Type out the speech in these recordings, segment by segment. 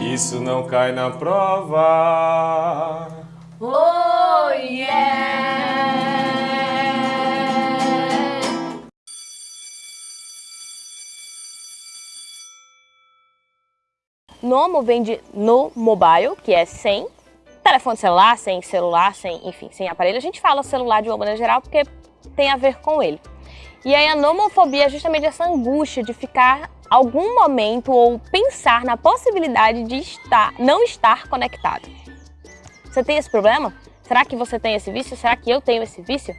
Isso não cai na prova. Oh yeah! Nomo vem de no mobile, que é sem telefone celular, sem celular, sem, enfim, sem aparelho. A gente fala celular de uma maneira geral porque tem a ver com ele. E aí a nomofobia é justamente essa angústia de ficar algum momento ou pensar na possibilidade de estar, não estar conectado. Você tem esse problema? Será que você tem esse vício? Será que eu tenho esse vício?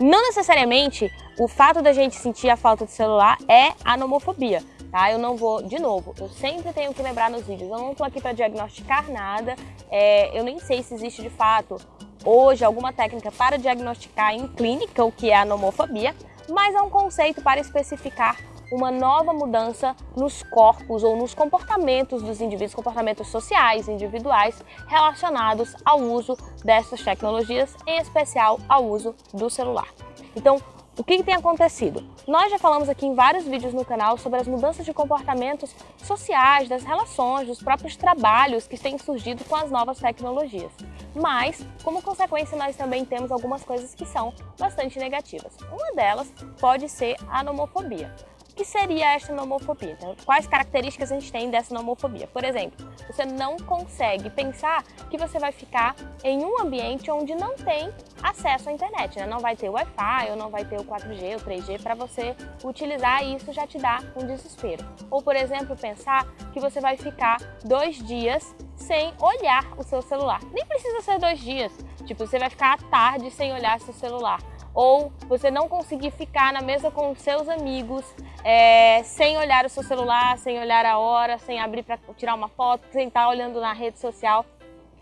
Não necessariamente o fato da gente sentir a falta de celular é a nomofobia, tá? Eu não vou, de novo, eu sempre tenho que lembrar nos vídeos, eu não estou aqui para diagnosticar nada, é, eu nem sei se existe de fato hoje alguma técnica para diagnosticar em clínica o que é a nomofobia, mas é um conceito para especificar uma nova mudança nos corpos ou nos comportamentos dos indivíduos, comportamentos sociais, individuais, relacionados ao uso dessas tecnologias, em especial ao uso do celular. Então, o que, que, tem acontecido? Nós já falamos aqui em vários vídeos no canal sobre as mudanças de comportamentos sociais, das relações, dos próprios trabalhos que têm surgido com as novas tecnologias. Mas, como consequência, nós também temos algumas coisas que são bastante negativas. Uma delas pode ser a nomofobia. Que seria esta nomofobia? Então, quais características a gente tem dessa nomofobia? Por exemplo, você não consegue pensar que você vai ficar em um ambiente onde não tem acesso à internet, né? não vai ter Wi-Fi ou não vai ter o 4G ou 3G para você utilizar e isso já te dá um desespero. Ou, por exemplo, pensar que você vai ficar dois dias sem olhar o seu celular. Nem precisa ser dois dias, tipo, você vai ficar à tarde sem olhar seu celular ou você não conseguir ficar na mesa com seus amigos é, sem olhar o seu celular, sem olhar a hora, sem abrir para tirar uma foto, sem estar olhando na rede social.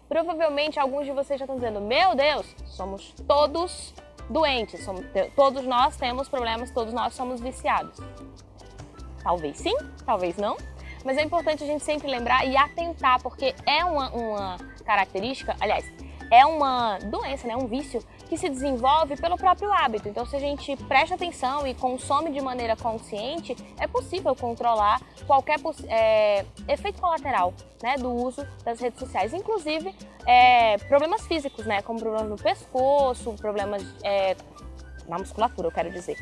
Provavelmente alguns de vocês já estão dizendo, meu Deus, somos todos doentes, somos, todos nós temos problemas, todos nós somos viciados. Talvez sim, talvez não, mas é importante a gente sempre lembrar e atentar, porque é uma, uma característica, aliás, é uma doença, né, um vício que se desenvolve pelo próprio hábito. Então, se a gente presta atenção e consome de maneira consciente, é possível controlar qualquer é, efeito colateral né, do uso das redes sociais. Inclusive, é, problemas físicos, né, como problemas no pescoço, problemas é, na musculatura, eu quero dizer.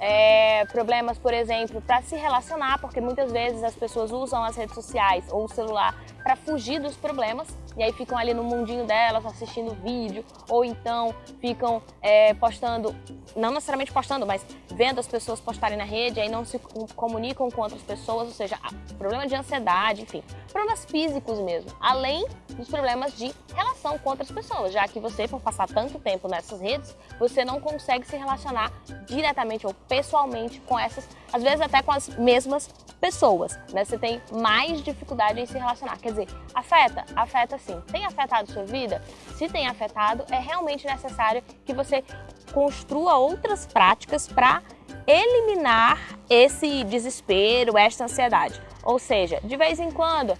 É, problemas, por exemplo, para se relacionar, porque muitas vezes as pessoas usam as redes sociais ou o celular para fugir dos problemas e aí ficam ali no mundinho delas assistindo vídeo ou então ficam é, postando, não necessariamente postando, mas vendo as pessoas postarem na rede e aí não se comunicam com outras pessoas, ou seja, problema de ansiedade, enfim, problemas físicos mesmo, além dos problemas de relação com outras pessoas, já que você, por passar tanto tempo nessas redes, você não consegue se relacionar diretamente ou pessoalmente com essas, às vezes até com as mesmas pessoas, né? Você tem mais dificuldade em se relacionar. Quer dizer, afeta? Afeta sim. Tem afetado sua vida? Se tem afetado, é realmente necessário que você construa outras práticas para eliminar esse desespero, esta ansiedade. Ou seja, de vez em quando,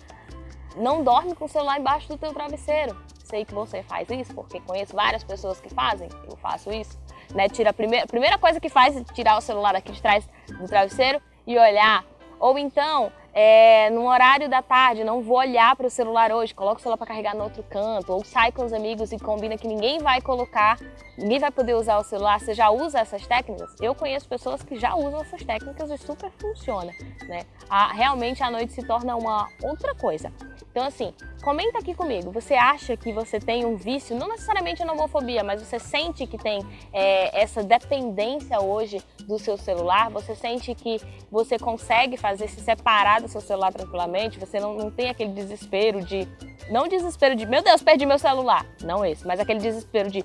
não dorme com o celular embaixo do teu travesseiro. Sei que você faz isso, porque conheço várias pessoas que fazem, eu faço isso. Né? Tira a, primeira, a primeira coisa que faz é tirar o celular aqui de trás do travesseiro e olhar ou então, é, no horário da tarde, não vou olhar para o celular hoje, coloca o celular para carregar no outro canto, ou sai com os amigos e combina que ninguém vai colocar, ninguém vai poder usar o celular, você já usa essas técnicas? Eu conheço pessoas que já usam essas técnicas e super funciona, né? A, realmente a noite se torna uma outra coisa. Então assim, comenta aqui comigo, você acha que você tem um vício, não necessariamente na homofobia, mas você sente que tem é, essa dependência hoje do seu celular, você sente que você consegue fazer se separar do seu celular tranquilamente, você não, não tem aquele desespero de, não desespero de, meu Deus, perdi meu celular, não esse, mas aquele desespero de,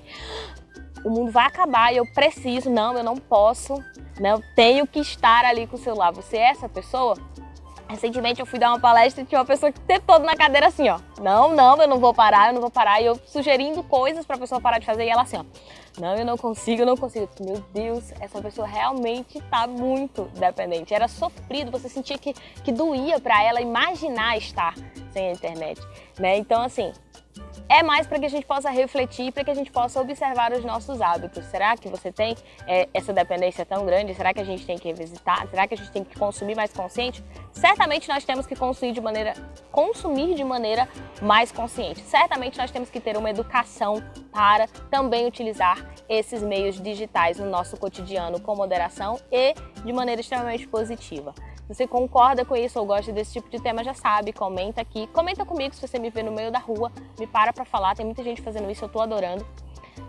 o mundo vai acabar e eu preciso, não, eu não posso, né, eu tenho que estar ali com o celular. Você é essa pessoa? Recentemente eu fui dar uma palestra e tinha uma pessoa que teve todo na cadeira assim, ó. Não, não, eu não vou parar, eu não vou parar. E eu sugerindo coisas pra pessoa parar de fazer e ela assim, ó. Não, eu não consigo, eu não consigo. Meu Deus, essa pessoa realmente tá muito dependente. Era sofrido, você sentia que, que doía pra ela imaginar estar sem a internet, né? Então, assim, é mais para que a gente possa refletir, para que a gente possa observar os nossos hábitos. Será que você tem é, essa dependência tão grande? Será que a gente tem que revisitar? Será que a gente tem que consumir mais consciente? Certamente nós temos que consumir de maneira, consumir de maneira mais consciente. Certamente nós temos que ter uma educação para também utilizar esses meios digitais no nosso cotidiano com moderação e de maneira extremamente positiva. Você concorda com isso ou gosta desse tipo de tema, já sabe, comenta aqui. Comenta comigo se você me vê no meio da rua, me para pra falar, tem muita gente fazendo isso, eu tô adorando.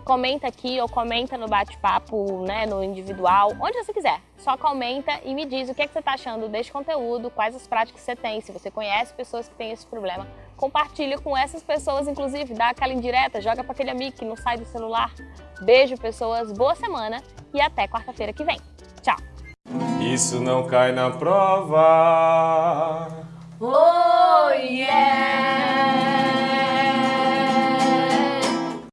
Comenta aqui ou comenta no bate-papo, né, no individual, onde você quiser. Só comenta e me diz o que, é que você tá achando deste conteúdo, quais as práticas você tem, se você conhece pessoas que têm esse problema. Compartilha com essas pessoas, inclusive, dá aquela indireta, joga para aquele amigo que não sai do celular. Beijo, pessoas, boa semana e até quarta-feira que vem. Isso não cai na prova. Oh, yeah!